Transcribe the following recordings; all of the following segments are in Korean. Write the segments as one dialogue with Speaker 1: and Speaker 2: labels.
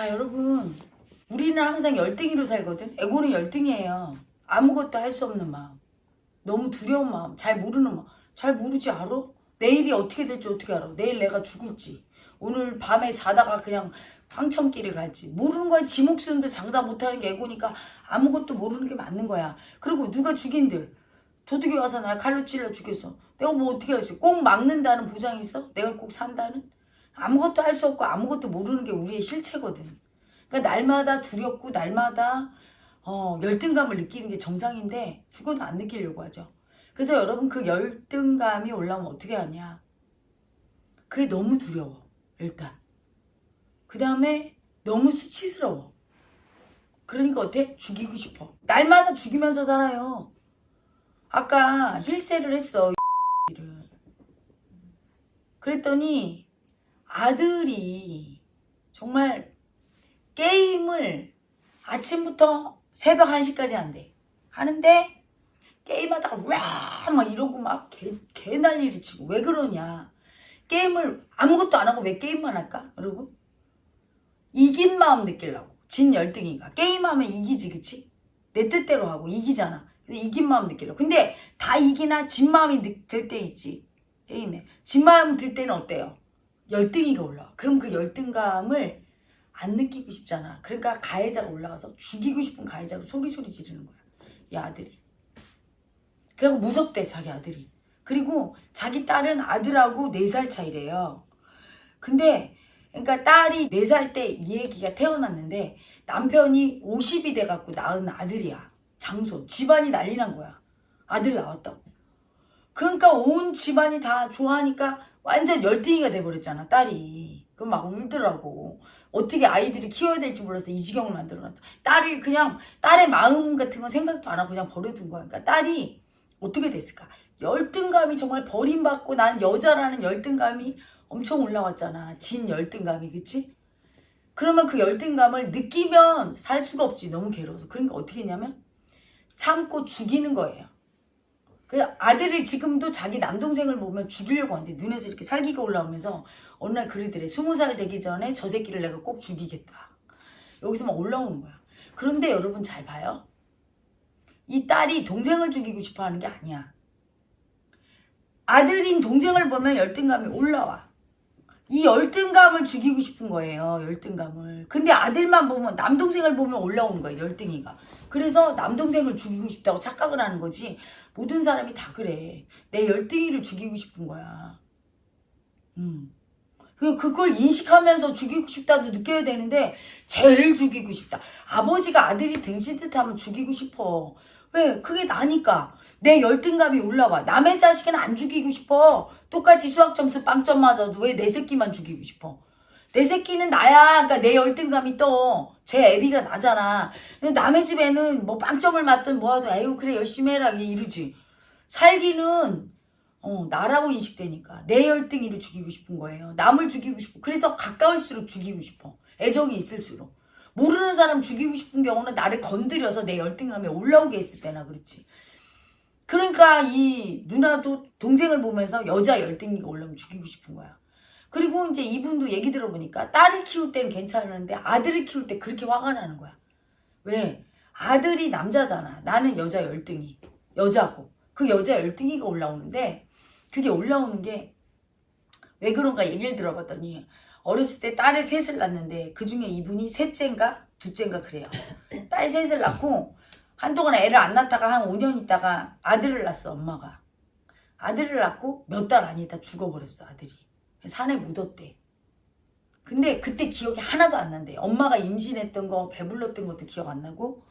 Speaker 1: 자 여러분. 우리는 항상 열등이로 살거든. 에고는 열등이에요. 아무것도 할 수 없는 마음. 너무 두려운 마음. 잘 모르는 마음. 잘 모르지 알아? 내일이 어떻게 될지 어떻게 알아? 내일 내가 죽을지. 오늘 밤에 자다가 그냥 황천길을 갈지. 모르는 거야. 지 목숨도 장담 못하는 게 에고니까 아무것도 모르는 게 맞는 거야. 그리고 누가 죽인들? 도둑이 와서 날 칼로 찔러 죽였어 내가 뭐 어떻게 할수 있어? 꼭 막는다는 보장이 있어? 내가 꼭 산다는? 아무것도 할 수 없고 아무것도 모르는 게 우리의 실체거든. 그러니까 날마다 두렵고 날마다 어, 열등감을 느끼는 게 정상인데 죽어도 안 느끼려고 하죠. 그래서 여러분 그 열등감이 올라오면 어떻게 하냐. 그게 너무 두려워. 일단. 그 다음에 너무 수치스러워. 그러니까 어때? 죽이고 싶어. 날마다 죽이면서 살아요. 아까 힐세를 했어. 를 그랬더니 아들이 정말 게임을 아침부터 새벽 1시까지 한대. 하는데 게임하다가 와막 이러고 막 개, 개 난리를 치고 왜 그러냐. 게임을 아무것도 안 하고 왜 게임만 할까? 그러고 이긴 마음 느끼려고. 진 열등이가. 게임하면 이기지 그치? 내 뜻대로 하고 이기잖아. 근데 이긴 마음 느끼려고. 근데 다 이기나 진 마음이 들 때 있지. 게임에. 진 마음 들 때는 어때요? 열등이가 올라와. 그럼 그 열등감을 안 느끼고 싶잖아. 그러니까 가해자가 올라가서 죽이고 싶은 가해자로 소리소리 지르는 거야. 이 아들이. 그리고 무섭대 자기 아들이. 그리고 자기 딸은 아들하고 4살 차이래요. 근데 그러니까 딸이 4살 때 이 얘기가 태어났는데 남편이 50이 돼갖고 낳은 아들이야. 장손. 집안이 난리 난 거야. 아들 나왔다고. 그러니까 온 집안이 다 좋아하니까 완전 열등이가 돼버렸잖아 딸이. 그럼 막 울더라고. 어떻게 아이들이 키워야 될지 몰라서 이 지경을 만들어놨다. 딸을 그냥 딸의 마음 같은 건 생각도 안 하고 그냥 버려둔 거야. 그러니까 딸이 어떻게 됐을까? 열등감이 정말 버림받고 난 여자라는 열등감이 엄청 올라왔잖아. 진 열등감이 그치? 그러면 그 열등감을 느끼면 살 수가 없지. 너무 괴로워서. 그러니까 어떻게 했냐면 참고 죽이는 거예요 그 아들을 지금도 자기 남동생을 보면 죽이려고 하는데 눈에서 이렇게 살기가 올라오면서 어느 날 그러더래. 스무 살 되기 전에 저 새끼를 내가 꼭 죽이겠다. 여기서 막 올라오는 거야. 그런데 여러분 잘 봐요. 이 딸이 동생을 죽이고 싶어 하는 게 아니야. 아들인 동생을 보면 열등감이 올라와. 이 열등감을 죽이고 싶은 거예요. 열등감을. 근데 아들만 보면 남동생을 보면 올라오는 거예요. 열등이가. 그래서 남동생을 죽이고 싶다고 착각을 하는 거지. 모든 사람이 다 그래. 내 열등이를 죽이고 싶은 거야. 음. 그, 그걸 인식하면서 죽이고 싶다도 느껴야 되는데 쟤를 죽이고 싶다. 아버지가 아들이 등신 듯 하면 죽이고 싶어. 왜? 그게 나니까. 내 열등감이 올라와. 남의 자식은 안 죽이고 싶어. 똑같이 수학 점수 빵점 맞아도 왜 내 새끼만 죽이고 싶어. 내 새끼는 나야. 그러니까 내 열등감이 떠. 제 애비가 나잖아. 근데 남의 집에는 뭐 빵점을 맞든 뭐하든 에휴 그래 열심히 해라 이러지. 살기는 어, 나라고 인식되니까 내 열등이를 죽이고 싶은 거예요. 남을 죽이고 싶어. 그래서 가까울수록 죽이고 싶어. 애정이 있을수록. 모르는 사람 죽이고 싶은 경우는 나를 건드려서 내 열등감에 올라오게 했을 때나 그렇지. 그러니까 이 누나도 동생을 보면서 여자 열등이가 올라오면 죽이고 싶은 거야. 그리고 이제 이분도 얘기 들어보니까 딸을 키울 때는 괜찮은데 아들을 키울 때 그렇게 화가 나는 거야. 왜? 아들이 남자잖아. 나는 여자 열등이. 여자고. 그 여자 열등이가 올라오는데 그게 올라오는 게 왜 그런가 얘기를 들어봤더니 어렸을 때 딸을 셋을 낳는데 그 중에 이분이 셋째인가 둘째인가 그래요. 딸 셋을 낳고 한동안 애를 안 낳다가 한 5년 있다가 아들을 낳았어 엄마가. 아들을 낳고 몇달 아니다 죽어버렸어 아들이. 산에 묻었대. 근데 그때 기억이 하나도 안 난대. 엄마가 임신했던 거 배불렀던 것도 기억 안 나고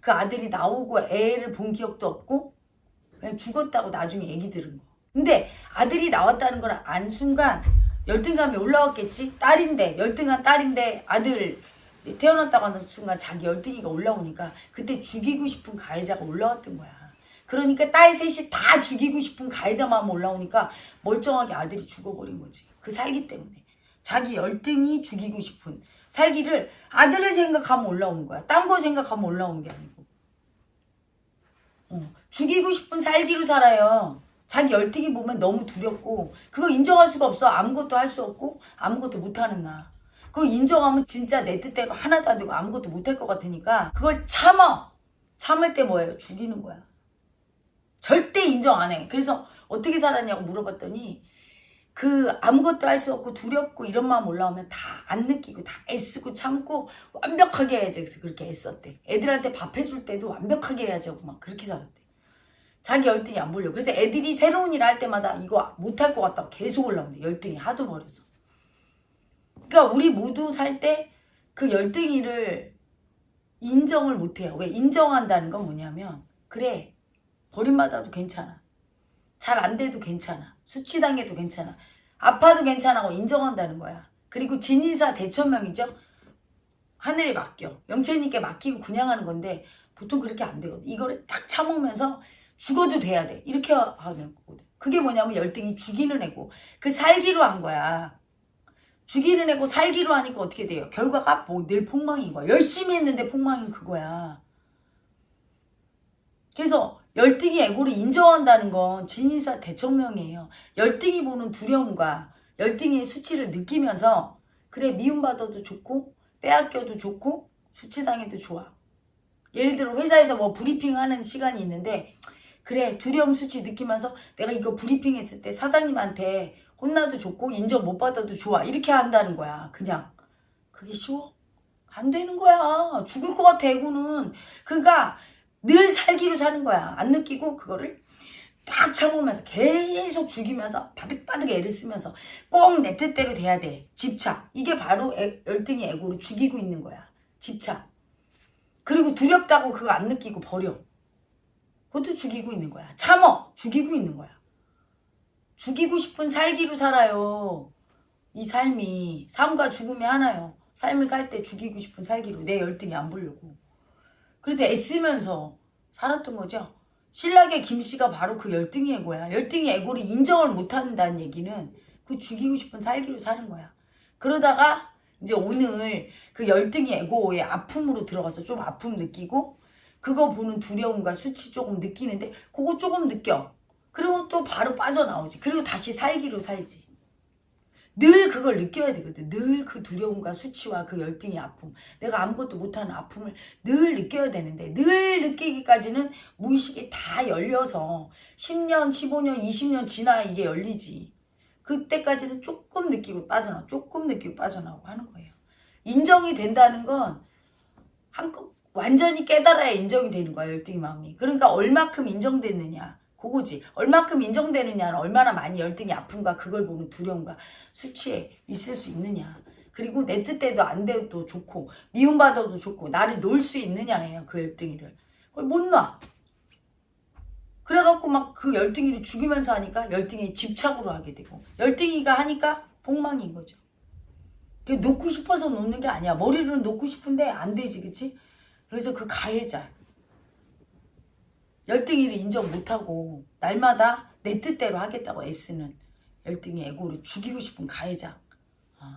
Speaker 1: 그 아들이 나오고 애를 본 기억도 없고 그냥 죽었다고 나중에 얘기 들은 거. 근데 아들이 나왔다는 걸 안 순간 열등감이 올라왔겠지? 딸인데 열등한 딸인데 아들 태어났다고 하는 순간 자기 열등이가 올라오니까 그때 죽이고 싶은 가해자가 올라왔던 거야. 그러니까 딸 셋이 다 죽이고 싶은 가해자 마음 올라오니까 멀쩡하게 아들이 죽어버린 거지. 그 살기 때문에. 자기 열등이 죽이고 싶은 살기를 아들을 생각하면 올라오는 거야. 딴 거 생각하면 올라오는 게 아니고. 어, 죽이고 싶은 살기로 살아요. 자기 열등이 보면 너무 두렵고 그거 인정할 수가 없어. 아무것도 할 수 없고 아무것도 못하는 나. 그거 인정하면 진짜 내 뜻대로 하나도 안 되고 아무것도 못할 것 같으니까 그걸 참아. 참을 때 뭐예요? 죽이는 거야. 절대 인정 안 해. 그래서 어떻게 살았냐고 물어봤더니 그 아무것도 할 수 없고 두렵고 이런 마음 올라오면 다 안 느끼고 다 애쓰고 참고 완벽하게 해야지 그래서 그렇게 애썼대. 애들한테 밥 해줄 때도 완벽하게 해야지 하고 막 그렇게 살았대. 자기 열등이 안 보려고. 그래서 애들이 새로운 일할 때마다 이거 못할 것 같다고 계속 올라온대. 열등이 하도 버려서. 그러니까 우리 모두 살 때 그 열등이를 인정을 못해요. 왜? 인정한다는 건 뭐냐면 그래 버림받아도 괜찮아. 잘 안 돼도 괜찮아. 수치당해도 괜찮아. 아파도 괜찮아고 인정한다는 거야. 그리고 진인사 대천명이죠. 하늘에 맡겨. 영채님께 맡기고 그냥 하는 건데 보통 그렇게 안 되거든. 이거를 딱 참으면서 죽어도 돼야 돼. 이렇게 하는 거거든. 그게 뭐냐면 열등이 죽이는 애고 그 살기로 한 거야. 죽이는 애고 살기로 하니까 어떻게 돼요? 결과가 뭐 늘 폭망인 거야. 열심히 했는데 폭망인 그거야. 그래서 열등이 애고를 인정한다는 건 진인사 대청명이에요. 열등이 보는 두려움과 열등의 수치를 느끼면서 그래 미움받아도 좋고 빼앗겨도 좋고 수치당해도 좋아. 예를 들어 회사에서 뭐 브리핑 하는 시간이 있는데 그래 두려움 수치 느끼면서 내가 이거 브리핑 했을 때 사장님한테 혼나도 좋고 인정 못 받아도 좋아. 이렇게 한다는 거야 그냥. 그게 쉬워? 안 되는 거야. 죽을 것 같아 애고는. 그러니까 늘 살기로 사는 거야. 안 느끼고 그거를 딱 참으면서 계속 죽이면서 바득바득 애를 쓰면서 꼭 내 뜻대로 돼야 돼. 집착. 이게 바로 애, 열등이 애고를 죽이고 있는 거야. 집착. 그리고 두렵다고 그거 안 느끼고 버려 그것도 죽이고 있는 거야. 참어! 죽이고 있는 거야. 죽이고 싶은 살기로 살아요. 이 삶이 삶과 죽음이 하나요. 삶을 살 때 죽이고 싶은 살기로 내 열등이 안 보려고. 그래서 애쓰면서 살았던 거죠. 신라의 김씨가 바로 그 열등이 애고야. 열등이 애고를 인정을 못한다는 얘기는 그 죽이고 싶은 살기로 사는 거야. 그러다가 이제 오늘 그 열등이 애고의 아픔으로 들어가서 좀 아픔 느끼고 그거 보는 두려움과 수치 조금 느끼는데 그거 조금 느껴. 그리고 또 바로 빠져나오지. 그리고 다시 살기로 살지. 늘 그걸 느껴야 되거든. 늘 그 두려움과 수치와 그 열등의 아픔. 내가 아무것도 못하는 아픔을 늘 느껴야 되는데 늘 느끼기까지는 무의식이 다 열려서 10년, 15년, 20년 지나야 이게 열리지. 그때까지는 조금 느끼고 빠져나오고 조금 느끼고 빠져나오고 하는 거예요. 인정이 된다는 건 한껏 완전히 깨달아야 인정이 되는 거야 열등의 마음이. 그러니까 얼마큼 인정됐느냐. 그거지. 얼마큼 인정되느냐는 얼마나 많이 열등이 아픔과 그걸 보는 두려움과 수치에 있을 수 있느냐. 그리고 내 뜻대로 안 돼도 좋고 미움받아도 좋고 나를 놓을 수 있느냐예요. 그 열등이를. 그걸 못 놔. 그래갖고 막 그 열등이를 죽이면서 하니까 열등이 집착으로 하게 되고 열등이가 하니까 폭망인 거죠. 그 놓고 싶어서 놓는 게 아니야. 머리를 놓고 싶은데 안 되지, 그치? 그래서 그 가해자. 열등이를 인정 못하고 날마다 내 뜻대로 하겠다고 애쓰는 열등이 애고를 죽이고 싶은 가해자. 어.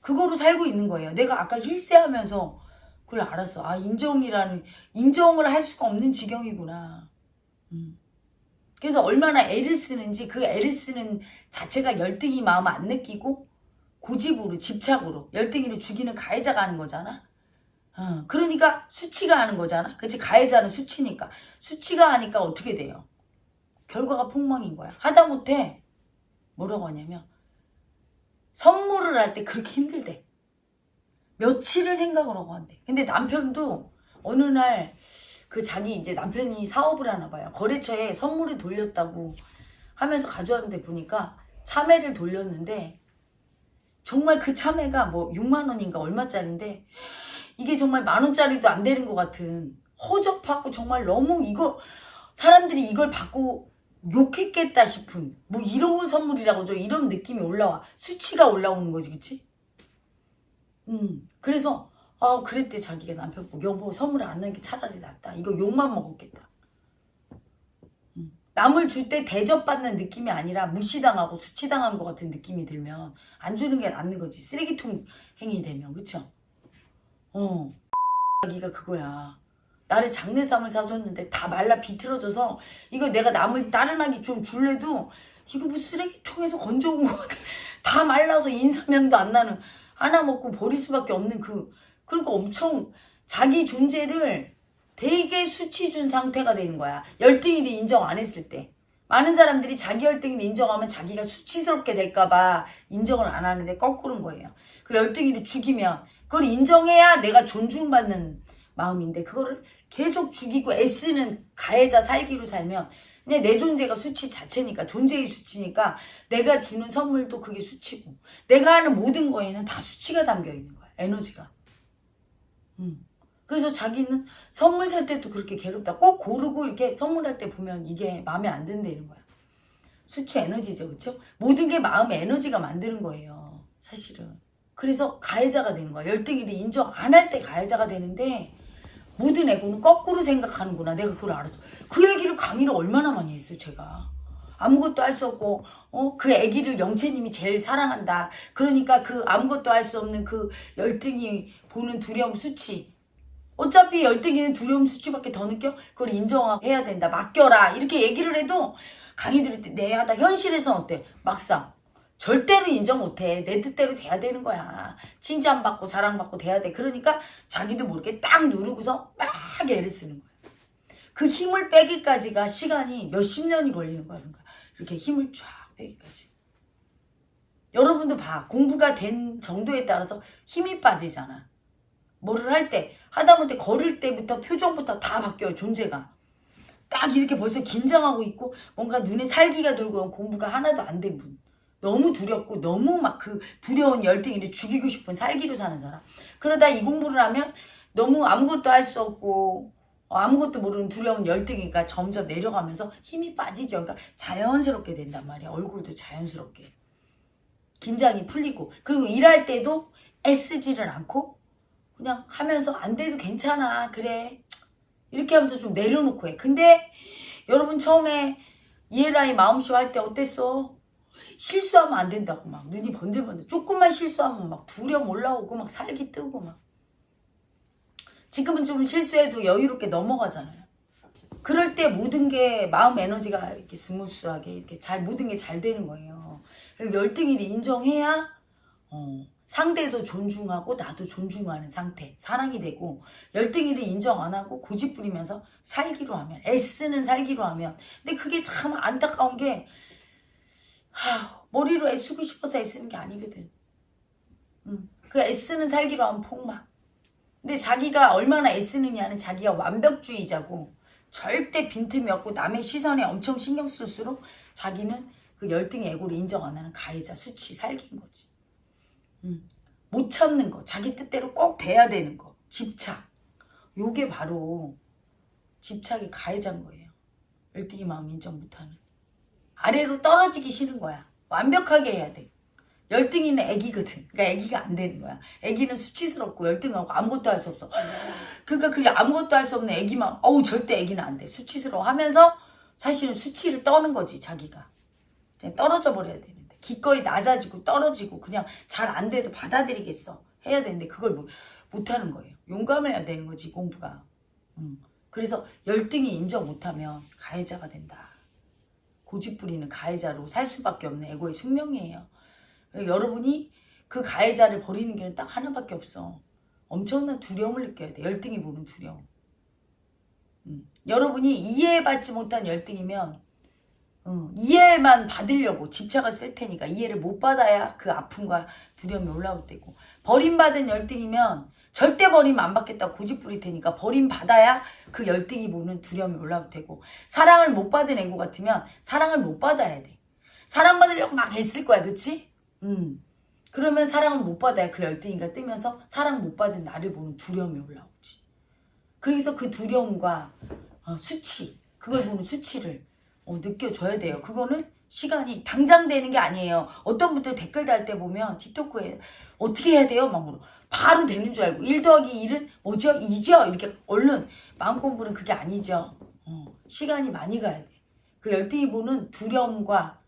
Speaker 1: 그거로 살고 있는 거예요. 내가 아까 힐세하면서 그걸 알았어. 아 인정이라는 인정을 할 수가 없는 지경이구나. 음. 그래서 얼마나 애를 쓰는지 그 애를 쓰는 자체가 열등이 마음 안 느끼고 고집으로 집착으로 열등이를 죽이는 가해자가 하는 거잖아. 어, 그러니까 수치가 하는 거잖아. 그치? 가해자는 수치니까. 수치가 하니까 어떻게 돼요? 결과가 폭망인 거야. 하다못해 뭐라고 하냐면 선물을 할 때 그렇게 힘들대. 며칠을 생각을 하고 한대. 근데 남편도 어느 날 그 자기 이제 남편이 사업을 하나 봐요. 거래처에 선물을 돌렸다고 하면서 가져왔는데 보니까 참외를 돌렸는데 정말 그 참외가 뭐 6만 원인가 얼마짜린데 이게 정말 만 원짜리도 안 되는 것 같은 허접하고 정말 너무 이걸 사람들이 이걸 받고 욕했겠다 싶은 뭐 이런 선물이라고 저 이런 느낌이 올라와 수치가 올라오는 거지 그치? 음 그래서 아 그랬대 자기가 남편 보고 여보 선물 안 하는 게 차라리 낫다 이거 욕만 먹었겠다 음, 남을 줄 때 대접받는 느낌이 아니라 무시당하고 수치당한 것 같은 느낌이 들면 안 주는 게 낫는 거지 쓰레기통 행위 되면 그쵸? 어 자기가 그거야 나를 장내삼을 사줬는데 다 말라 비틀어져서 이거 내가 남을 다른 아기 좀 줄래도 이거 뭐 쓰레기통에서 건져온 거 같아 다 말라서 인사명도 안 나는 하나 먹고 버릴 수밖에 없는 그 그러니까 엄청 자기 존재를 되게 수치 준 상태가 되는 거야. 열등이를 인정 안 했을 때. 많은 사람들이 자기 열등이를 인정하면 자기가 수치스럽게 될까봐 인정을 안 하는데 거꾸로인 거예요. 그 열등이를 죽이면 그걸 인정해야 내가 존중받는 마음인데 그거를 계속 죽이고 애쓰는 가해자 살기로 살면 그냥 내 존재가 수치 자체니까 존재의 수치니까 내가 주는 선물도 그게 수치고 내가 하는 모든 거에는 다 수치가 담겨 있는 거야 에너지가. 음. 그래서 자기는 선물 살 때도 그렇게 괴롭다. 꼭 고르고 이렇게 선물할 때 보면 이게 마음에 안 든다는 거야. 수치 에너지죠 그쵸? 모든 게 마음의 에너지가 만드는 거예요 사실은 그래서 가해자가 되는 거야 열등이를 인정 안 할 때 가해자가 되는데 모든 애고는 거꾸로 생각하는구나. 내가 그걸 알았어. 그 얘기를 강의를 얼마나 많이 했어요, 제가. 아무것도 할 수 없고, 어, 그 애기를 영채님이 제일 사랑한다. 그러니까 그 아무것도 할 수 없는 그 열등이 보는 두려움 수치. 어차피 열등이는 두려움 수치밖에 더 느껴? 그걸 인정해야 된다. 맡겨라. 이렇게 얘기를 해도 강의 들을 때, 내야, 나 현실에서 어때? 막상. 절대로 인정 못해. 내 뜻대로 돼야 되는 거야. 칭찬받고 사랑받고 돼야 돼. 그러니까 자기도 모르게 딱 누르고서 막 애를 쓰는 거야. 그 힘을 빼기까지가 시간이 몇십 년이 걸리는 거야. 그러니까 이렇게 힘을 쫙 빼기까지. 여러분도 봐. 공부가 된 정도에 따라서 힘이 빠지잖아. 뭐를 할 때, 하다못해 걸을 때부터 표정부터 다 바뀌어요. 존재가. 딱 이렇게 벌써 긴장하고 있고 뭔가 눈에 살기가 돌고 공부가 하나도 안 된 분. 너무 두렵고 너무 막 그 두려운 열등이를 죽이고 싶은 살기로 사는 사람. 그러다 이 공부를 하면 너무 아무것도 할 수 없고 어, 아무것도 모르는 두려운 열등이가 점점 내려가면서 힘이 빠지죠. 그러니까 자연스럽게 된단 말이야. 얼굴도 자연스럽게. 긴장이 풀리고 그리고 일할 때도 애쓰지를 않고 그냥 하면서 안 돼도 괜찮아. 그래. 이렇게 하면서 좀 내려놓고 해. 근데 여러분 처음에 이에라이 마음쇼 할 때 어땠어? 실수하면 안 된다고 막 눈이 번들번들 조금만 실수하면 막 두려움 올라오고 막 살기 뜨고 막 지금은 좀 실수해도 여유롭게 넘어가잖아요. 그럴 때 모든 게 마음 에너지가 이렇게 스무스하게 이렇게 잘 모든 게 잘 되는 거예요. 열등이를 인정해야 어, 상대도 존중하고 나도 존중하는 상태 사랑이 되고 열등일을 인정 안 하고 고집 부리면서 살기로 하면 애쓰는 살기로 하면 근데 그게 참 안타까운 게 하, 머리로 애쓰고 싶어서 애쓰는 게 아니거든. 응. 그 애쓰는 살기로 하면 폭망. 근데 자기가 얼마나 애쓰느냐는 자기가 완벽주의자고 절대 빈틈이 없고 남의 시선에 엄청 신경 쓸수록 자기는 그 열등의 애고를 인정 안 하는 가해자 수치 살기인 거지. 응. 못 참는 거 자기 뜻대로 꼭 돼야 되는 거 집착 요게 바로 집착의 가해자인 거예요. 열등의 마음 인정 못하는. 아래로 떨어지기 싫은 거야. 완벽하게 해야 돼. 열등이는 애기거든. 그러니까 애기가 안 되는 거야. 애기는 수치스럽고 열등하고 아무것도 할 수 없어. 그러니까 그게 아무것도 할 수 없는 애기만 어우 절대 애기는 안 돼. 수치스러워 하면서 사실은 수치를 떠는 거지 자기가. 떨어져 버려야 되는데. 기꺼이 낮아지고 떨어지고 그냥 잘 안 돼도 받아들이겠어. 해야 되는데 그걸 못, 못하는 거예요. 용감해야 되는 거지 공부가. 음. 그래서 열등이 인정 못하면 가해자가 된다. 고집 부리는 가해자로 살 수밖에 없는 에고의 숙명이에요. 여러분이 그 가해자를 버리는 길은 딱 하나밖에 없어. 엄청난 두려움을 느껴야 돼. 열등이 보는 두려움. 음. 여러분이 이해받지 못한 열등이면 음, 이해만 받으려고 집착을 쓸 테니까 이해를 못 받아야 그 아픔과 두려움이 올라올 때고 버림받은 열등이면 절대 버림 안 받겠다고 고집 부릴 테니까 버림 받아야 그 열등이 보는 두려움이 올라올 테고 사랑을 못 받은 애고 같으면 사랑을 못 받아야 돼. 사랑받으려고 막 애쓸 거야 그치? 음. 그러면 사랑을 못 받아야 그 열등이가 뜨면서 사랑 못 받은 나를 보는 두려움이 올라오지. 그래서 그 두려움과 어, 수치 그걸 보는 수치를 어, 느껴줘야 돼요. 그거는 시간이 당장 되는 게 아니에요. 어떤 분들 댓글 달 때 보면 틱토크에 어떻게 해야 돼요? 막 물어. 바로 되는 줄 알고 1 더하기 1은 뭐죠? 2죠? 이렇게 얼른 마음 공부는 그게 아니죠. 어, 시간이 많이 가야 돼. 그 열등이 보는 두려움과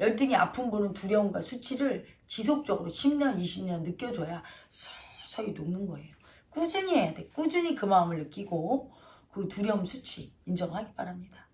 Speaker 1: 열등이 아픔 보는 두려움과 수치를 지속적으로 10년, 20년 느껴줘야 서서히 녹는 거예요. 꾸준히 해야 돼. 꾸준히 그 마음을 느끼고 그 두려움 수치 인정하기 바랍니다.